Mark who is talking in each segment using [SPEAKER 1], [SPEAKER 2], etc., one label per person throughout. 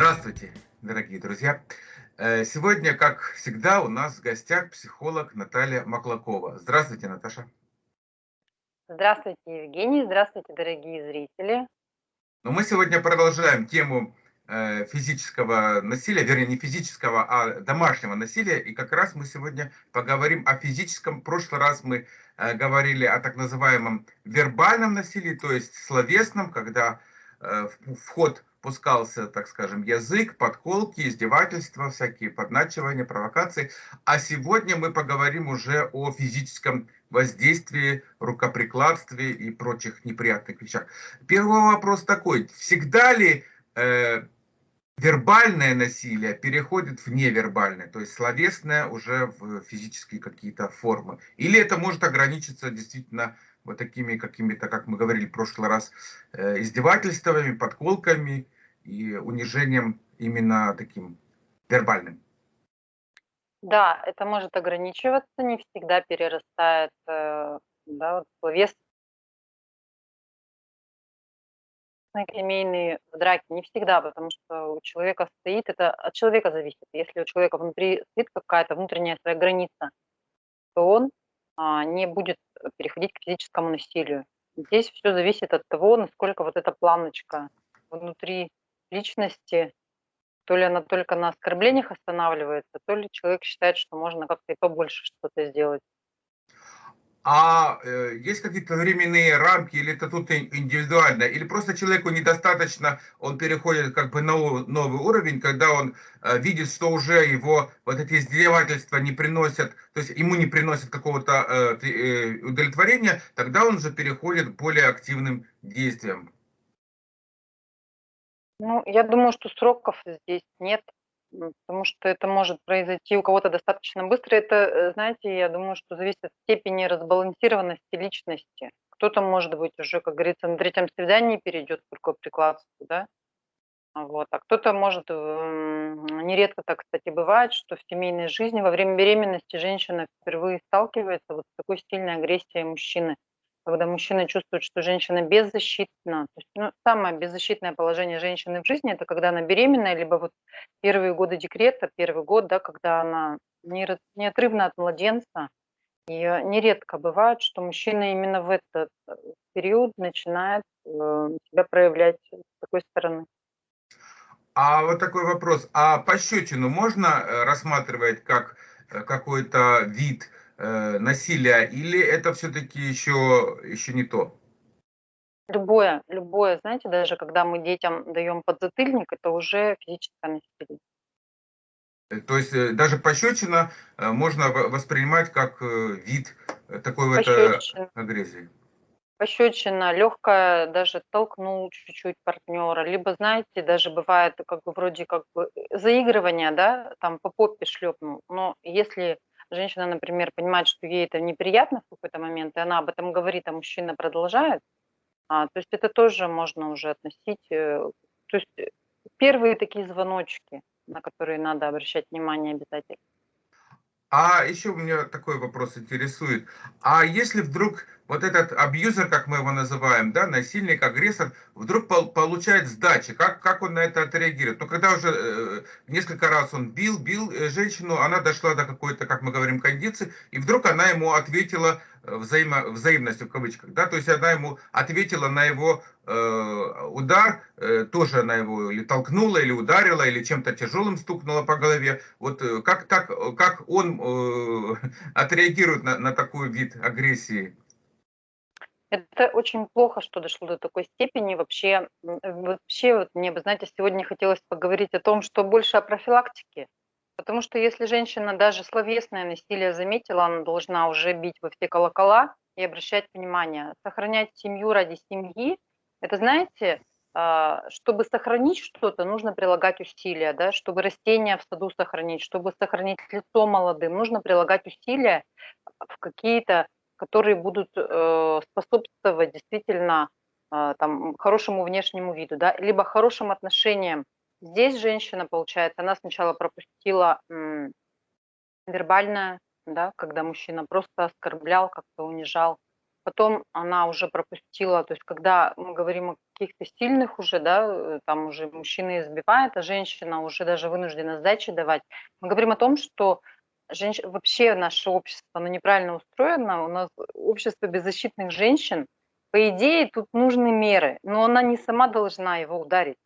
[SPEAKER 1] Здравствуйте, дорогие друзья! Э, сегодня, как всегда, у нас в гостях психолог Наталья Маклакова. Здравствуйте, Наташа.
[SPEAKER 2] Здравствуйте, Евгений. Здравствуйте, дорогие зрители.
[SPEAKER 1] Но мы сегодня продолжаем тему э, физического насилия, вернее, не физического, а домашнего насилия. И как раз мы сегодня поговорим о физическом. В прошлый раз мы э, говорили о так называемом вербальном насилии, то есть словесном, когда вход пускался, так скажем, язык, подколки, издевательства, всякие подначивания, провокации. А сегодня мы поговорим уже о физическом воздействии, рукоприкладстве и прочих неприятных вещах. Первый вопрос такой. Всегда ли э, вербальное насилие переходит в невербальное, то есть словесное уже в физические какие-то формы? Или это может ограничиться действительно вот такими какими-то, как мы говорили в прошлый раз, э, издевательствами, подколками и унижением именно таким вербальным.
[SPEAKER 2] Да, это может ограничиваться, не всегда перерастает э, да, вот словес семейные драки, не всегда, потому что у человека стоит, это от человека зависит. Если у человека внутри стоит какая-то внутренняя своя граница, то он а, не будет переходить к физическому насилию. Здесь все зависит от того, насколько вот эта планочка внутри личности, то ли она только на оскорблениях останавливается, то ли человек считает, что можно как-то и побольше что-то сделать.
[SPEAKER 1] А э, есть какие-то временные рамки, или это тут индивидуально, или просто человеку недостаточно, он переходит как бы на новый уровень, когда он э, видит, что уже его вот эти издевательства не приносят, то есть ему не приносят какого-то э, э удовлетворения, тогда он же переходит к более активным действиям.
[SPEAKER 2] Ну, я думаю, что сроков здесь нет, потому что это может произойти у кого-то достаточно быстро. Это, э, знаете, я думаю, что зависит от степени разбалансированности личности. Кто-то, может быть, уже, как говорится, на третьем свидании перейдет к рукоприкладству, да? Вот. А кто-то может, нередко так, кстати, бывает, что в семейной жизни во время беременности женщина впервые сталкивается вот с такой сильной агрессией мужчины – когда мужчина чувствует, что женщина беззащитна. То есть, ну, самое беззащитное положение женщины в жизни – это когда она беременная, либо вот первые годы декрета, первый год, да, когда она неотрывна от младенца. И нередко бывает, что мужчина именно в этот э, период начинает э, себя проявлять с такой стороны.
[SPEAKER 1] А вот такой вопрос. А пощечину можно э, рассматривать как какой-то вид э, насилия, или это все-таки еще, еще не то?
[SPEAKER 2] Любое, любое, знаете, даже когда мы детям даем подзатыльник, это уже физическое насилие.
[SPEAKER 1] Э, то есть э, даже пощечина э, можно воспринимать как вид такой вот агрессии.
[SPEAKER 2] Пощечина, легкая, даже толкнул чуть-чуть партнера, либо, знаете, даже бывает как бы вроде как бы заигрывание, да, там по попе шлепнул, но если женщина, например, понимает, что ей это неприятно в какой-то момент, и она об этом говорит, а мужчина продолжает, а, то есть это тоже можно уже относить, э, то есть э, первые такие звоночки, на которые надо обращать внимание обязательно.
[SPEAKER 1] А еще у меня такой вопрос интересует. А если вдруг вот этот абьюзер, как мы его называем, да, насильник, агрессор, вдруг пол получает сдачи, как, как он на это отреагирует? Ну, когда уже э, несколько раз он бил, бил э, женщину, она дошла до какой-то, как мы говорим, кондиции, и вдруг она ему ответила э, взаимо, взаимностью, в кавычках, да, то есть она ему ответила на его э, удар, э, тоже она его или толкнула, или ударила, или чем-то тяжелым стукнула по голове. Вот э, как, как, как он э, отреагирует на, на такой вид агрессии?
[SPEAKER 2] Это очень плохо, что дошло до такой степени. Вообще, вообще вот мне бы, знаете, сегодня хотелось поговорить о том, что больше о профилактике. Потому что если женщина даже словесное насилие заметила, она должна уже бить во все колокола и обращать внимание. Сохранять семью ради семьи, это, знаете, а, чтобы сохранить что-то, нужно прилагать усилия, да, чтобы растения в саду сохранить, чтобы сохранить лицо молодым, нужно прилагать усилия в какие-то которые будут э, способствовать действительно э, там, хорошему внешнему виду, да, либо хорошим отношениям. Здесь женщина, получается, она сначала пропустила вербальное, да, когда мужчина просто оскорблял, как-то унижал, потом она уже пропустила, то есть когда мы говорим о каких-то сильных уже, да, э, там уже мужчина избивает, а женщина уже даже вынуждена сдачи давать, мы говорим о том, что женщ... вообще наше общество, оно неправильно устроено, у нас общество беззащитных женщин, по идее, тут нужны меры, но она не сама должна его ударить.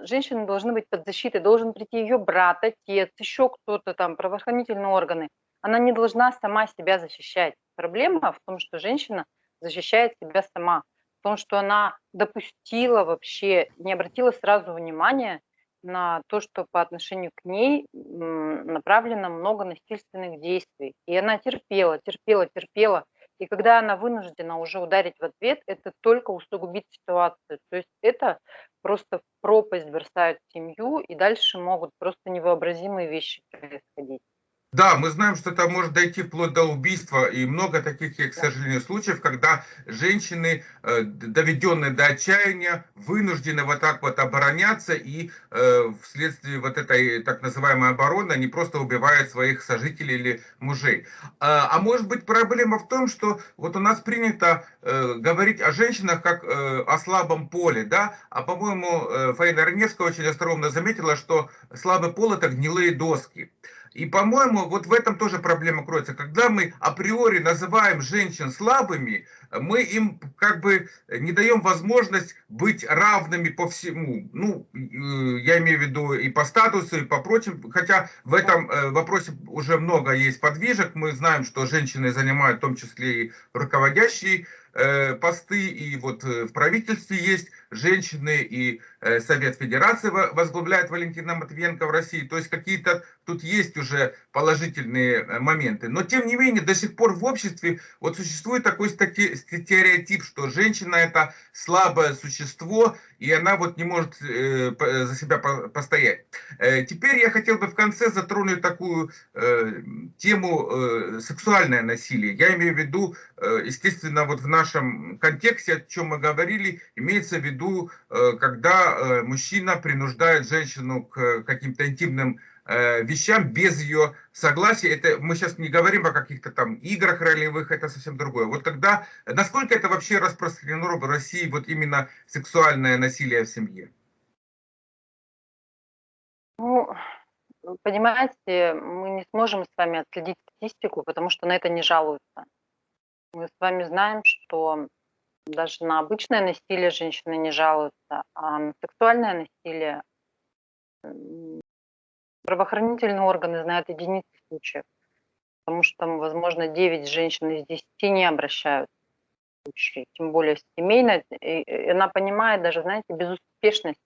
[SPEAKER 2] Женщины должны быть под защитой, должен прийти ее брат, отец, еще кто-то там, правоохранительные органы. Она не должна сама себя защищать. Проблема в том, что женщина защищает себя сама, в том, что она допустила вообще, не обратила сразу внимания на то, что по отношению к ней направлено много насильственных действий. И она терпела, терпела, терпела. И когда она вынуждена уже ударить в ответ, это только усугубит ситуацию. То есть это просто в пропасть бросают семью, и дальше могут просто невообразимые вещи происходить.
[SPEAKER 1] Да, мы знаем, что это может дойти вплоть до убийства, и много таких, к сожалению, случаев, когда женщины, э, доведенные до отчаяния, вынуждены вот так вот обороняться, и э, вследствие вот этой так называемой обороны они просто убивают своих сожителей или мужей. А, а может быть проблема в том, что вот у нас принято э, говорить о женщинах как о слабом поле, да, а по-моему Фаина Раневская очень остроумно заметила, что слабый пол это гнилые доски. И, по-моему, вот в этом тоже проблема кроется. Когда мы априори называем женщин слабыми, мы им как бы не даем возможность быть равными по всему. Ну, э, я имею в виду и по статусу, и по прочим. Хотя в этом э, вопросе уже много есть подвижек. Мы знаем, что женщины занимают в том числе и руководящие Э, посты, и вот в правительстве есть женщины, и э, Совет Федерации возглавляет Валентина Матвиенко в России. То есть какие-то тут есть уже положительные моменты. Но тем не менее, до сих пор в обществе вот существует такой стереотип, что женщина это слабое существо, и она вот не может за себя постоять. Теперь я хотел бы в конце затронуть такую тему сексуальное насилие. Я имею в виду, естественно, вот в нашем контексте, о чем мы говорили, имеется в виду, э, когда э, мужчина принуждает женщину к каким-то интимным э, вещам без ее согласия. Это мы сейчас не говорим о каких-то там играх ролевых, это совсем другое. Вот когда, насколько это вообще распространено в России, вот именно сексуальное насилие в семье?
[SPEAKER 2] Ну, понимаете, мы не сможем с вами отследить статистику, потому что на это не жалуются. Мы с вами знаем, что даже на обычное насилие женщины не жалуются, а на сексуальное насилие правоохранительные органы знают единицы случаев, потому что, возможно, 9 женщин из 10 не обращаются в случае, тем более семейно. И она понимает даже, знаете, безуспешность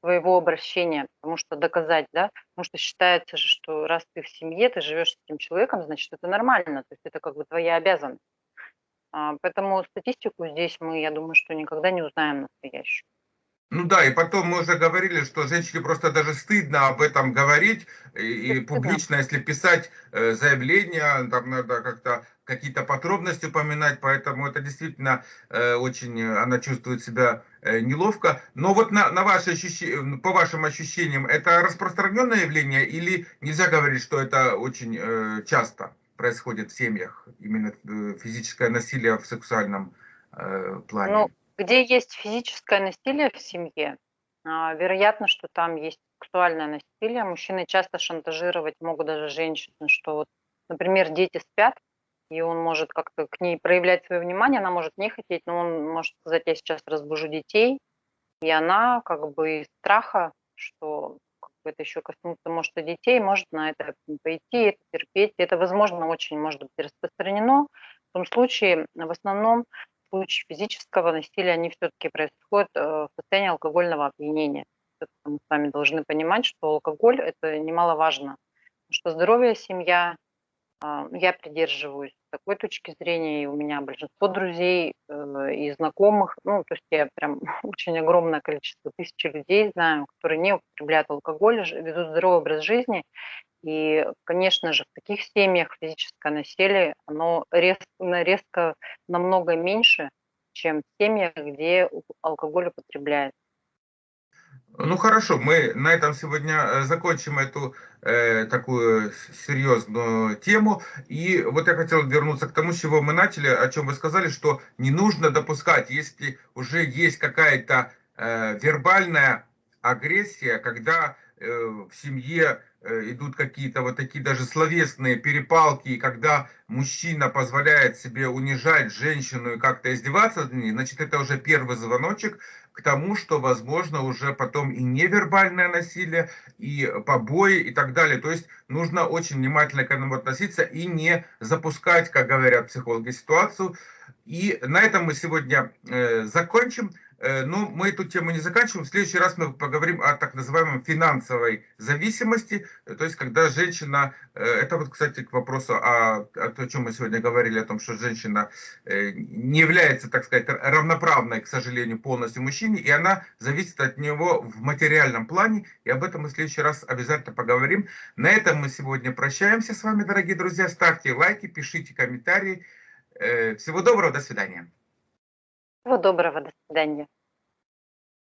[SPEAKER 2] своего обращения, потому что доказать, да, потому что считается же, что раз ты в семье, ты живешь с этим человеком, значит, это нормально, то есть это как бы твоя обязанность. А, поэтому статистику здесь мы, я думаю, что никогда не узнаем настоящую.
[SPEAKER 1] Ну да, и потом мы уже говорили, что женщине просто даже стыдно об этом говорить, и, и публично, если писать э, заявление, там надо как-то какие-то подробности упоминать, поэтому это действительно э, очень, она чувствует себя э, неловко. Но вот на, на ваши ощущения, по вашим ощущениям, это распространенное явление или нельзя говорить, что это очень э, часто? Происходит в семьях, именно э, физическое насилие в сексуальном э, плане?
[SPEAKER 2] Ну, где есть физическое насилие в семье, э, вероятно, что там есть сексуальное насилие. Мужчины часто шантажировать могут даже женщины, что вот, например, дети спят, и он может как-то к ней проявлять свое внимание, она может не хотеть, но он может сказать, я сейчас разбужу детей, и она как бы из страха, что это еще коснуться может и детей, может на это пойти, это терпеть. Это, возможно, очень может быть распространено. В том случае, в основном, в случае физического насилия, они все-таки происходят э, в состоянии алкогольного опьянения. Мы с вами должны понимать, что алкоголь – это немаловажно. Что здоровье семья, а, я придерживаюсь такой точки зрения, и у меня большинство друзей э, и знакомых, ну, то есть я прям очень огромное количество, тысячи людей знаю, которые не употребляют алкоголь, ведут здоровый образ жизни, и, конечно же, в таких семьях физическое насилие, оно резко, резко намного меньше, чем в семьях, где алкоголь употребляется.
[SPEAKER 1] Ну хорошо, мы на этом сегодня э, закончим эту э, такую серьезную тему. И вот я хотел вернуться к тому, с чего мы начали, о чем вы сказали, что не нужно допускать, если уже есть какая-то э, вербальная агрессия, когда э, в семье Э, идут какие-то вот такие даже словесные перепалки, и когда мужчина позволяет себе унижать женщину и как-то издеваться над ней, значит, это уже первый звоночек к тому, что, возможно, уже потом и невербальное насилие, и побои, и так далее. То есть нужно очень внимательно к этому относиться и не запускать, как говорят психологи, ситуацию. И на этом мы сегодня э, закончим. Э, но мы эту тему не заканчиваем. В следующий раз мы поговорим о так называемой финансовой зависимости. Э, то есть, когда женщина... Э, это вот, кстати, к вопросу о, о чем мы сегодня говорили, о том, что женщина не является, так сказать, равноправной, к сожалению, полностью мужчине, и она зависит от него в материальном плане. И об этом мы в следующий раз обязательно поговорим. На этом мы сегодня прощаемся с вами, дорогие друзья. Ставьте лайки, пишите комментарии. Всего доброго, до свидания.
[SPEAKER 2] Всего доброго, до свидания.